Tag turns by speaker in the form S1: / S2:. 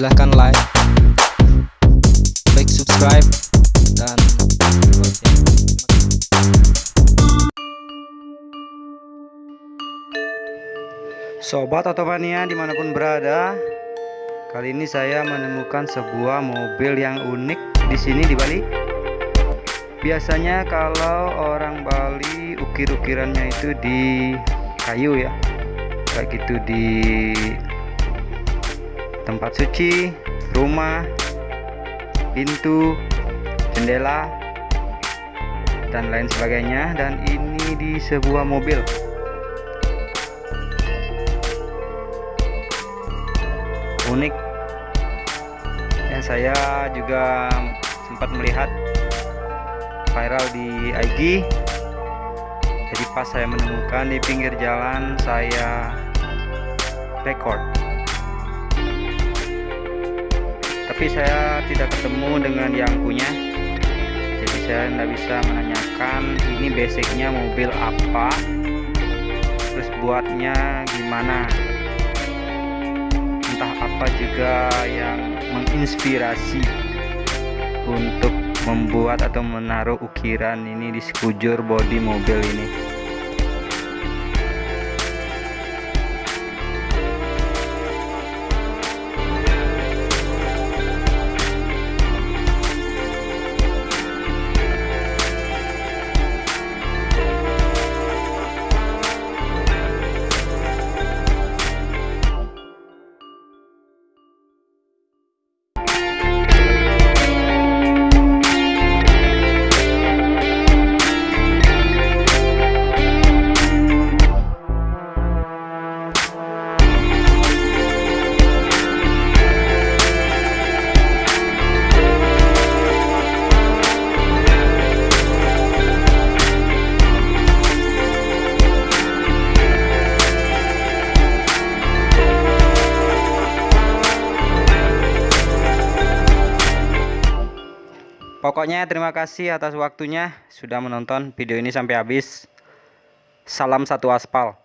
S1: silahkan like like subscribe dan
S2: Sobat Otomania di mana pun berada Kali ini saya menemukan sebuah mobil yang unik di sini di Bali. Biasanya kalau orang Bali ukir-ukirannya itu di kayu ya Kayak gitu di tempat suci, rumah, pintu, jendela dan lain sebagainya. Dan ini di sebuah mobil. Unik. Ya saya juga sempat melihat viral di IG jadi pas saya menemukan di pinggir jalan saya record tapi saya tidak ketemu dengan yang punya. Jadi saya tidak bisa menanyakan ini basicnya mobil apa terus buatnya gimana. Entah apa juga yang menginspirasi untuk membuat atau menaruh ukiran ini di sekujur bodi mobil ini Pokoknya terima kasih atas waktunya sudah menonton video ini sampai habis. Salam satu aspal.